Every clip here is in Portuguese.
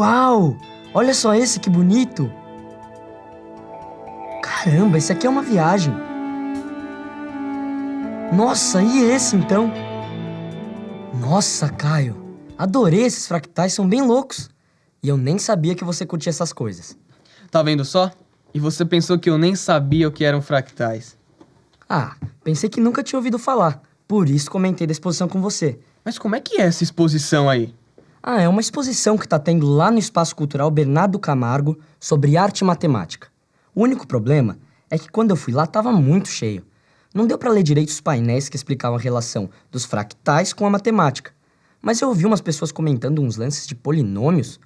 Uau! Olha só esse, que bonito! Caramba, esse aqui é uma viagem. Nossa, e esse então? Nossa, Caio, adorei esses fractais, são bem loucos. E eu nem sabia que você curtia essas coisas. Tá vendo só? E você pensou que eu nem sabia o que eram fractais. Ah, pensei que nunca tinha ouvido falar. Por isso comentei da exposição com você. Mas como é que é essa exposição aí? Ah, é uma exposição que tá tendo lá no Espaço Cultural Bernardo Camargo sobre arte e matemática. O único problema é que quando eu fui lá tava muito cheio. Não deu para ler direito os painéis que explicavam a relação dos fractais com a matemática. Mas eu ouvi umas pessoas comentando uns lances de polinômios.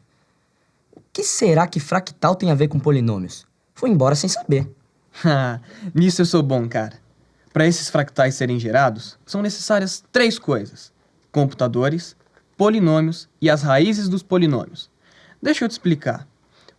O que será que fractal tem a ver com polinômios? Fui embora sem saber. Nisso eu sou bom, cara. Para esses fractais serem gerados, são necessárias três coisas: computadores, polinômios e as raízes dos polinômios. Deixa eu te explicar.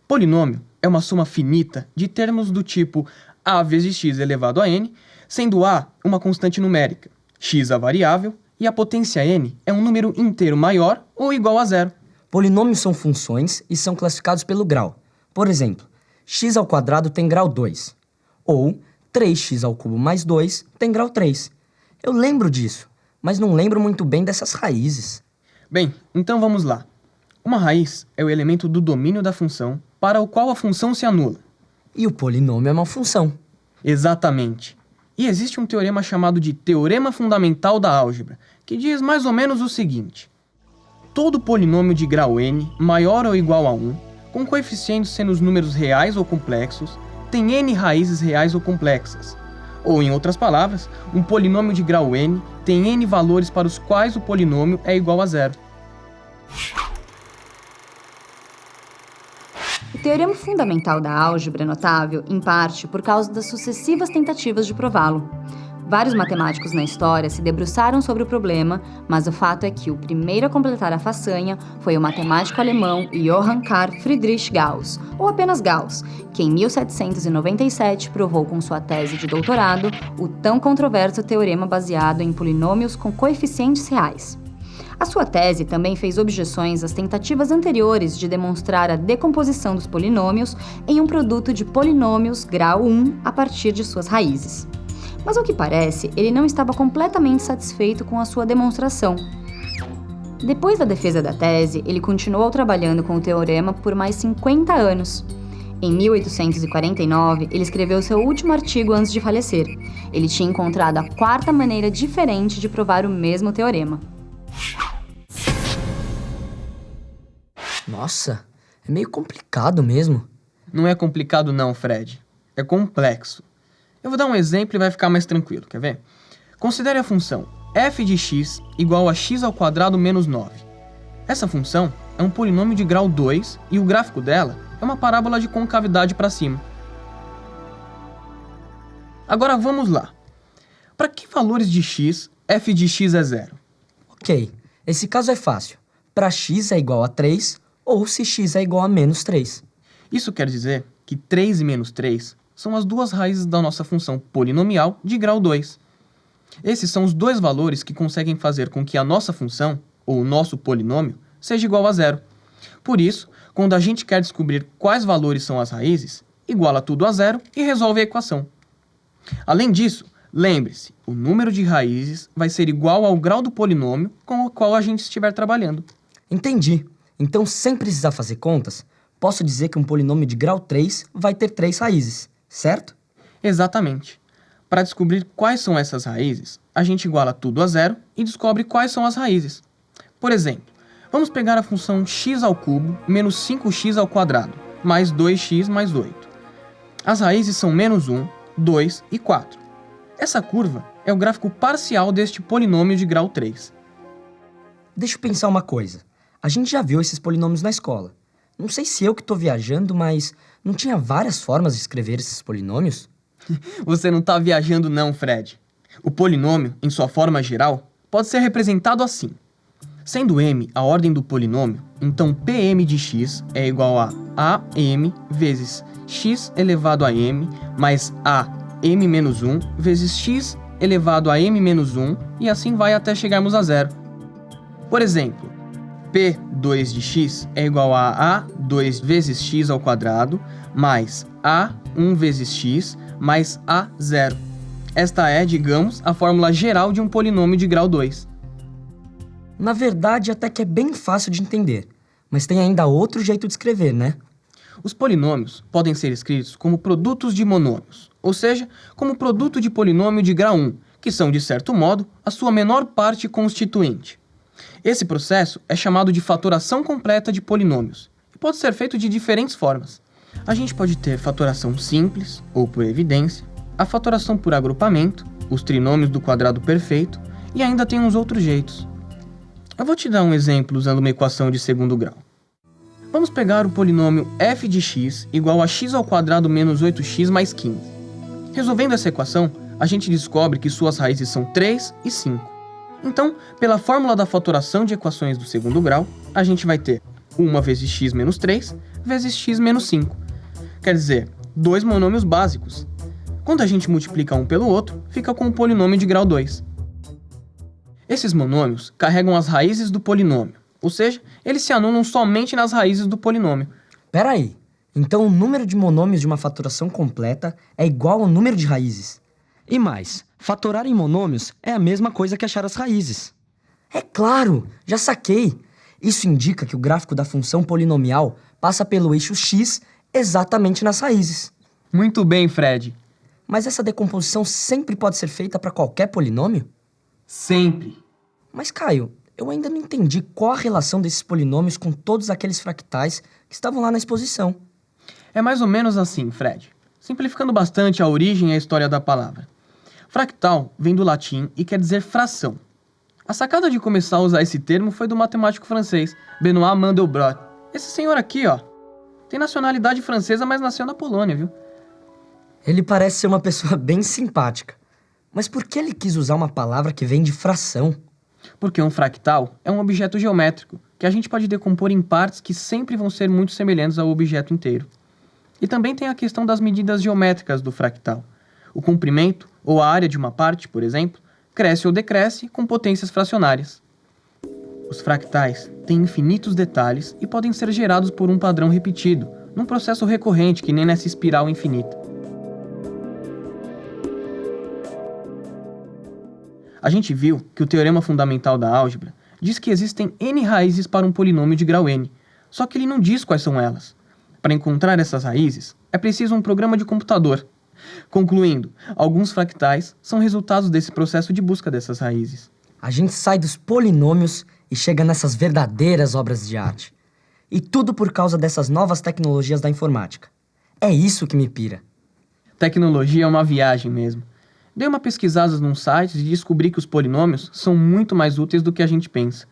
Polinômio é uma soma finita de termos do tipo a vezes x elevado a n, sendo a uma constante numérica, x a variável e a potência n é um número inteiro maior ou igual a zero. Polinômios são funções e são classificados pelo grau. Por exemplo, x ao quadrado tem grau 2. Ou 3x ao cubo mais 2 tem grau 3. Eu lembro disso, mas não lembro muito bem dessas raízes. Bem, então vamos lá. Uma raiz é o elemento do domínio da função para o qual a função se anula. E o polinômio é uma função. Exatamente. E existe um teorema chamado de Teorema Fundamental da Álgebra, que diz mais ou menos o seguinte. Todo polinômio de grau n maior ou igual a 1, com coeficientes sendo os números reais ou complexos, tem n raízes reais ou complexas. Ou, em outras palavras, um polinômio de grau n tem n valores para os quais o polinômio é igual a zero. O teorema fundamental da álgebra é notável, em parte, por causa das sucessivas tentativas de prová-lo. Vários matemáticos na história se debruçaram sobre o problema, mas o fato é que o primeiro a completar a façanha foi o matemático alemão Johann Carl Friedrich Gauss, ou apenas Gauss, que em 1797 provou com sua tese de doutorado o tão controverso teorema baseado em polinômios com coeficientes reais. A sua tese também fez objeções às tentativas anteriores de demonstrar a decomposição dos polinômios em um produto de polinômios grau 1 a partir de suas raízes. Mas ao que parece, ele não estava completamente satisfeito com a sua demonstração. Depois da defesa da tese, ele continuou trabalhando com o teorema por mais 50 anos. Em 1849, ele escreveu seu último artigo antes de falecer. Ele tinha encontrado a quarta maneira diferente de provar o mesmo teorema. Nossa, é meio complicado mesmo. Não é complicado não, Fred. É complexo. Eu vou dar um exemplo e vai ficar mais tranquilo, quer ver? Considere a função f de x igual a x ao quadrado menos 9. Essa função é um polinômio de grau 2 e o gráfico dela é uma parábola de concavidade para cima. Agora vamos lá. Para que valores de x f de x é zero? Ok, esse caso é fácil. Para x é igual a 3 ou se x é igual a menos 3. Isso quer dizer que 3 e menos 3 são as duas raízes da nossa função polinomial de grau 2. Esses são os dois valores que conseguem fazer com que a nossa função, ou o nosso polinômio, seja igual a zero. Por isso, quando a gente quer descobrir quais valores são as raízes, iguala tudo a zero e resolve a equação. Além disso, lembre-se, o número de raízes vai ser igual ao grau do polinômio com o qual a gente estiver trabalhando. Entendi. Então, sem precisar fazer contas, posso dizer que um polinômio de grau 3 vai ter três raízes certo? Exatamente. Para descobrir quais são essas raízes, a gente iguala tudo a zero e descobre quais são as raízes. Por exemplo, vamos pegar a função x ao menos 5x ao mais 2x mais 8. As raízes são menos 1, 2 e 4. Essa curva é o gráfico parcial deste polinômio de grau 3. Deixa eu pensar uma coisa. A gente já viu esses polinômios na escola. Não sei se eu que estou viajando, mas não tinha várias formas de escrever esses polinômios? Você não está viajando não, Fred. O polinômio, em sua forma geral, pode ser representado assim. Sendo m a ordem do polinômio, então Pm de x é igual a Am vezes x elevado a m mais a m menos 1 vezes x elevado a m menos 1 e assim vai até chegarmos a zero. Por exemplo, P2 de x é igual a A2 vezes x ao quadrado mais A1 vezes x mais A0. Esta é, digamos, a fórmula geral de um polinômio de grau 2. Na verdade, até que é bem fácil de entender. Mas tem ainda outro jeito de escrever, né? Os polinômios podem ser escritos como produtos de monômios, ou seja, como produto de polinômio de grau 1, que são, de certo modo, a sua menor parte constituinte. Esse processo é chamado de fatoração completa de polinômios e pode ser feito de diferentes formas. A gente pode ter fatoração simples, ou por evidência, a fatoração por agrupamento, os trinômios do quadrado perfeito, e ainda tem uns outros jeitos. Eu vou te dar um exemplo usando uma equação de segundo grau. Vamos pegar o polinômio f de x igual a x ao quadrado menos 8x mais 15. Resolvendo essa equação, a gente descobre que suas raízes são 3 e 5. Então, pela fórmula da fatoração de equações do segundo grau, a gente vai ter 1 vezes x menos 3 vezes x menos 5. Quer dizer, dois monômios básicos. Quando a gente multiplica um pelo outro, fica com um polinômio de grau 2. Esses monômios carregam as raízes do polinômio, ou seja, eles se anulam somente nas raízes do polinômio. Pera aí, então o número de monômios de uma fatoração completa é igual ao número de raízes. E mais, fatorar em monômios é a mesma coisa que achar as raízes. É claro, já saquei. Isso indica que o gráfico da função polinomial passa pelo eixo x exatamente nas raízes. Muito bem, Fred. Mas essa decomposição sempre pode ser feita para qualquer polinômio? Sempre. Mas, Caio, eu ainda não entendi qual a relação desses polinômios com todos aqueles fractais que estavam lá na exposição. É mais ou menos assim, Fred. Simplificando bastante a origem e a história da palavra. Fractal vem do latim e quer dizer fração. A sacada de começar a usar esse termo foi do matemático francês Benoît Mandelbrot. Esse senhor aqui, ó, tem nacionalidade francesa, mas nasceu na Polônia, viu? Ele parece ser uma pessoa bem simpática. Mas por que ele quis usar uma palavra que vem de fração? Porque um fractal é um objeto geométrico que a gente pode decompor em partes que sempre vão ser muito semelhantes ao objeto inteiro. E também tem a questão das medidas geométricas do fractal. O comprimento, ou a área de uma parte, por exemplo, cresce ou decresce com potências fracionárias. Os fractais têm infinitos detalhes e podem ser gerados por um padrão repetido, num processo recorrente que nem nessa espiral infinita. A gente viu que o teorema fundamental da álgebra diz que existem n raízes para um polinômio de grau n, só que ele não diz quais são elas. Para encontrar essas raízes, é preciso um programa de computador. Concluindo, alguns fractais são resultados desse processo de busca dessas raízes. A gente sai dos polinômios e chega nessas verdadeiras obras de arte. E tudo por causa dessas novas tecnologias da informática. É isso que me pira. Tecnologia é uma viagem mesmo. Dei uma pesquisada num site e descobri que os polinômios são muito mais úteis do que a gente pensa.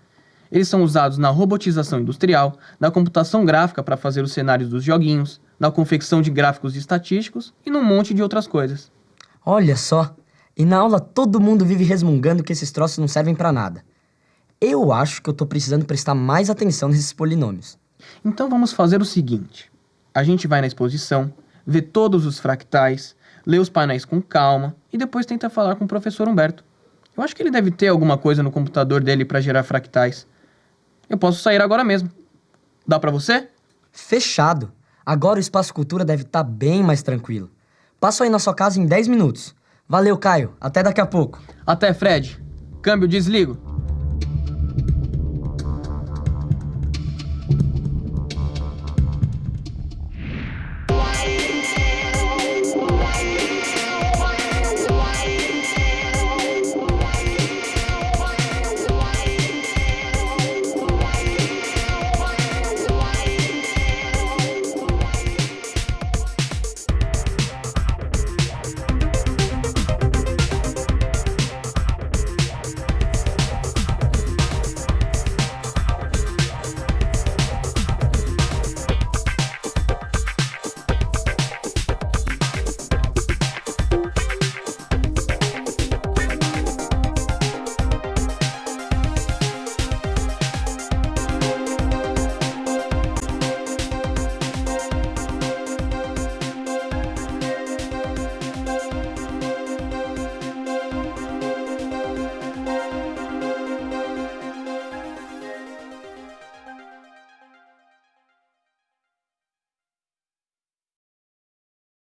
Eles são usados na robotização industrial, na computação gráfica para fazer os cenários dos joguinhos, na confecção de gráficos estatísticos e num monte de outras coisas. Olha só, e na aula todo mundo vive resmungando que esses troços não servem para nada. Eu acho que eu tô precisando prestar mais atenção nesses polinômios. Então vamos fazer o seguinte: a gente vai na exposição, vê todos os fractais, lê os painéis com calma e depois tenta falar com o professor Humberto. Eu acho que ele deve ter alguma coisa no computador dele para gerar fractais. Eu posso sair agora mesmo. Dá para você? Fechado. Agora o Espaço Cultura deve estar tá bem mais tranquilo. Passo aí na sua casa em 10 minutos. Valeu, Caio. Até daqui a pouco. Até, Fred. Câmbio, desligo.